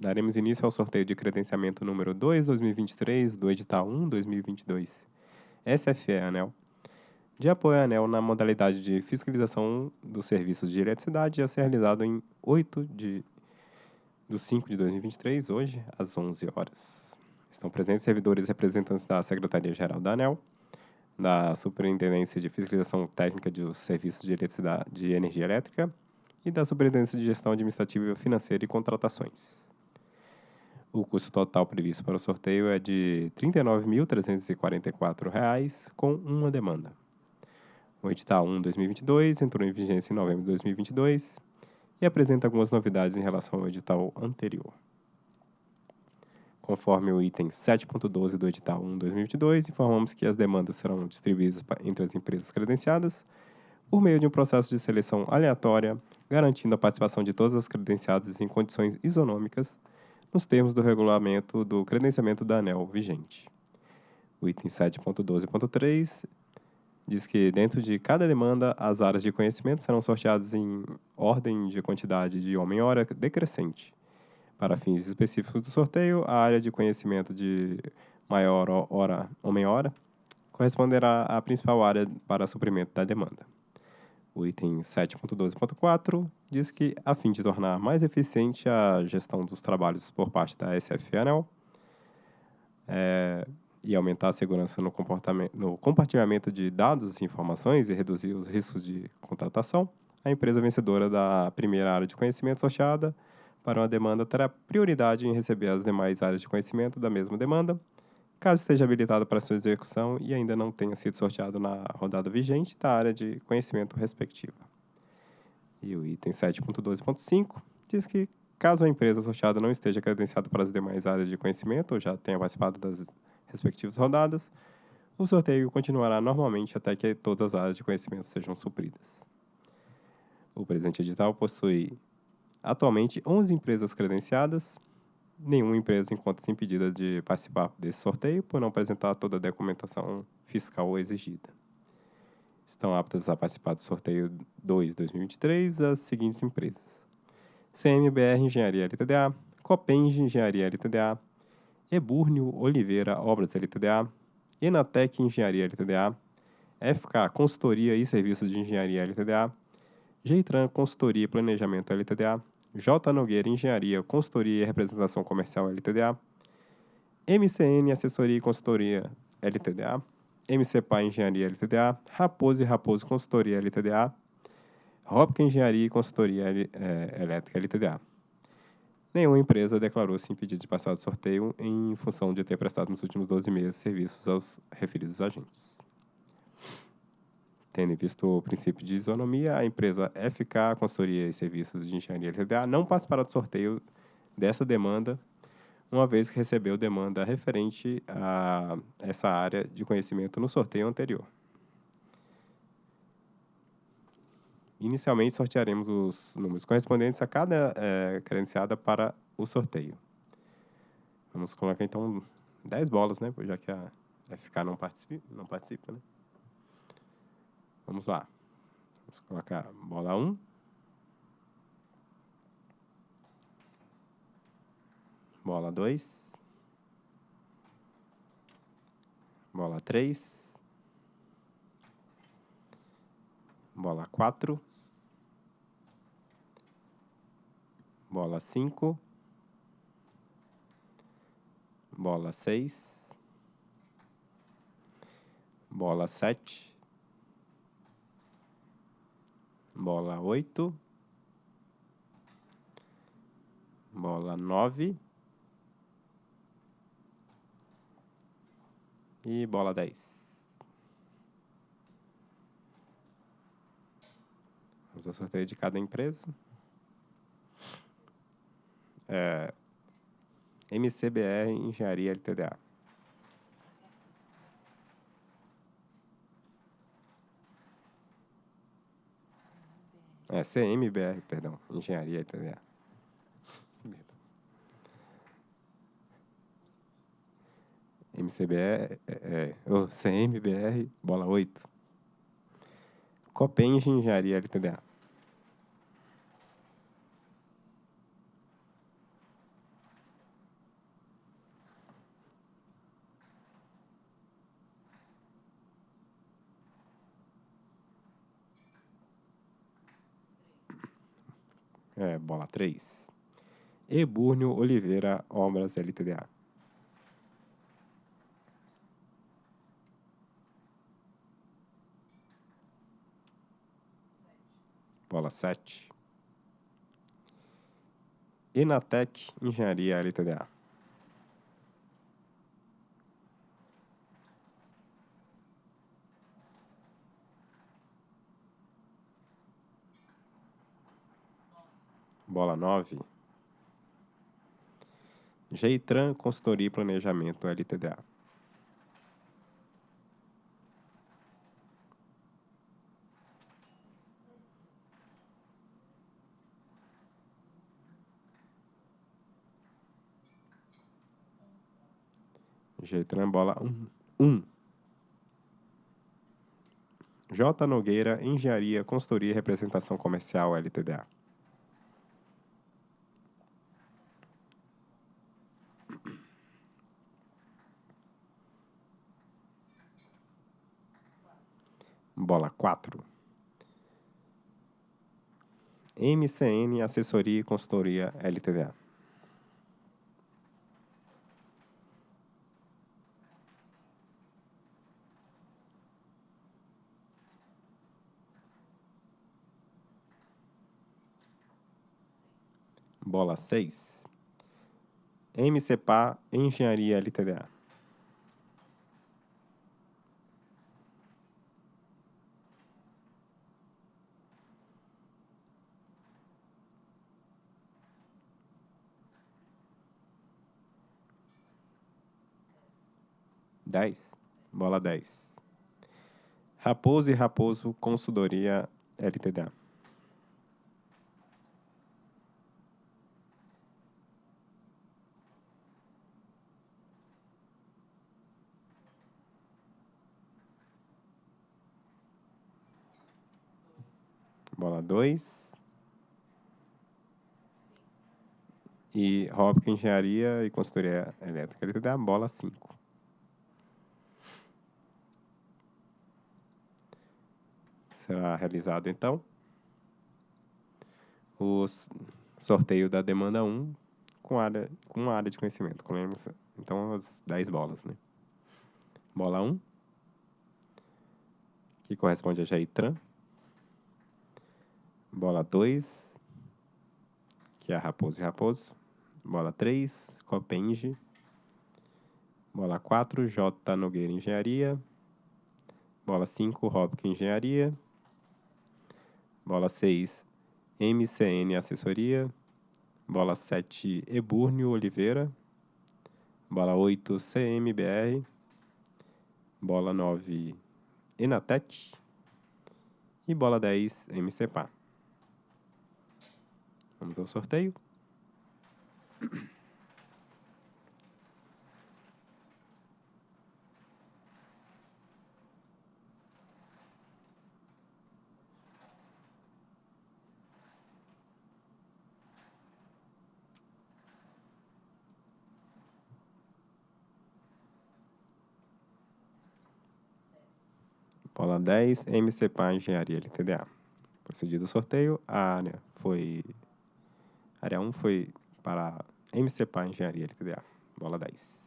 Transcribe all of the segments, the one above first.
daremos início ao sorteio de credenciamento número 2, 2023, do edital 1, 2022. SFE ANEL. De apoio à ANEL na modalidade de fiscalização dos serviços de eletricidade a ser realizado em 8 de do 5 de 2023, hoje, às 11 horas. Estão presentes servidores representantes da Secretaria-Geral da ANEL, da Superintendência de Fiscalização Técnica dos Serviços de de Energia Elétrica e da Superintendência de Gestão Administrativa Financeira e Contratações. O custo total previsto para o sorteio é de R$ 39.344, com uma demanda. O edital 1 2022 entrou em vigência em novembro de 2022 e apresenta algumas novidades em relação ao edital anterior. Conforme o item 7.12 do edital 1 2022, informamos que as demandas serão distribuídas entre as empresas credenciadas por meio de um processo de seleção aleatória, garantindo a participação de todas as credenciadas em condições isonômicas nos termos do regulamento do credenciamento da ANEL vigente. O item 7.12.3 diz que dentro de cada demanda, as áreas de conhecimento serão sorteadas em ordem de quantidade de homem-hora decrescente. Para fins específicos do sorteio, a área de conhecimento de maior hora homem-hora corresponderá à principal área para suprimento da demanda. O item 7.12.4 diz que, a fim de tornar mais eficiente a gestão dos trabalhos por parte da SFANEL é, e aumentar a segurança no, no compartilhamento de dados e informações e reduzir os riscos de contratação, a empresa vencedora da primeira área de conhecimento sorteada para uma demanda terá prioridade em receber as demais áreas de conhecimento da mesma demanda, caso esteja habilitado para sua execução e ainda não tenha sido sorteado na rodada vigente da área de conhecimento respectiva. E o item 7.12.5 diz que, caso a empresa sorteada não esteja credenciada para as demais áreas de conhecimento ou já tenha participado das respectivas rodadas, o sorteio continuará normalmente até que todas as áreas de conhecimento sejam supridas. O presente edital possui atualmente 11 empresas credenciadas nenhuma empresa encontra-se impedida de participar desse sorteio por não apresentar toda a documentação fiscal exigida. Estão aptas a participar do sorteio 2 2023 as seguintes empresas: CMBR Engenharia LTDA, Copenge Engenharia LTDA, Eburnio Oliveira Obras LTDA, Enatec Engenharia LTDA, FK Consultoria e Serviços de Engenharia LTDA, Geitran Consultoria e Planejamento LTDA, J. Nogueira Engenharia, Consultoria e Representação Comercial LTDA, MCN Assessoria e Consultoria LTDA, MCPA Engenharia LTDA, Raposo e Raposo Consultoria LTDA, Hopka Engenharia e Consultoria é, Elétrica LTDA. Nenhuma empresa declarou-se impedida de passar do sorteio em função de ter prestado nos últimos 12 meses serviços aos referidos agentes. Tendo visto o princípio de isonomia, a empresa FK Consultoria e Serviços de Engenharia LTDA não participará do sorteio dessa demanda, uma vez que recebeu demanda referente a essa área de conhecimento no sorteio anterior. Inicialmente, sortearemos os números correspondentes a cada é, credenciada para o sorteio. Vamos colocar, então, 10 bolas, né? Já que a FK não participa, não participa né? Vamos lá. Vamos colocar bola 1. Bola 2. Bola 3. Bola 4. Bola 5. Bola 6. Bola 7 bola oito, bola nove e bola dez. Vamos ao sorteio de cada empresa. É, MCBR Engenharia LTDA. É, CMBR, perdão. Engenharia Italiana. MCBR, é, é, oh, CMBR, bola 8. Copenge Engenharia LTDA. É, bola 3. Eburnio Oliveira Obras LTDA. Bola 7. Enatec Engenharia LTDA. Bola 9. Geitran Consultoria e Planejamento LTDA. Geitran bola 1. Um. J. Nogueira Engenharia, Consultoria e Representação Comercial LTDA. Bola 4. MCN Assessoria e Consultoria LTDA. Bola 6. MCPA Engenharia LTDA. Dez. Bola 10. Raposo e Raposo Consultoria LTDA. Bola 2. E Hopkins Engenharia e Consultoria Elétrica LTDA, bola 5. Será realizado, então, o sorteio da demanda 1 com, área, com área de conhecimento. Então, as 10 bolas, né? Bola 1, que corresponde a Jaitran. Bola 2, que é Raposo e Raposo. Bola 3, Copenge. Bola 4, J. Nogueira Engenharia. Bola 5, Hopkins Engenharia. Bola 6, MCN Assessoria. Bola 7, Eburnio Oliveira. Bola 8, CMBR. Bola 9, Enatec. E bola 10, MCPA. Vamos ao sorteio. Bola 10, MCPA Engenharia LTDA. Procedido o sorteio, a área foi. A área 1 foi para MCPA Engenharia LTDA. Bola 10.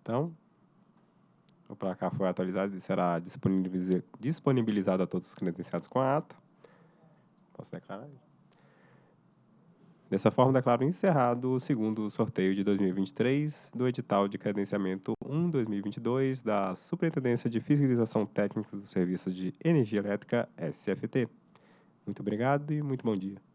Então, o placar foi atualizado e será disponibiliza- disponibilizado a todos os credenciados com a ata. Posso declarar? Dessa forma, declaro encerrado o segundo sorteio de 2023 do edital de credenciamento 1-2022 da Superintendência de Fiscalização Técnica dos Serviços de Energia Elétrica, SFT. Muito obrigado e muito bom dia.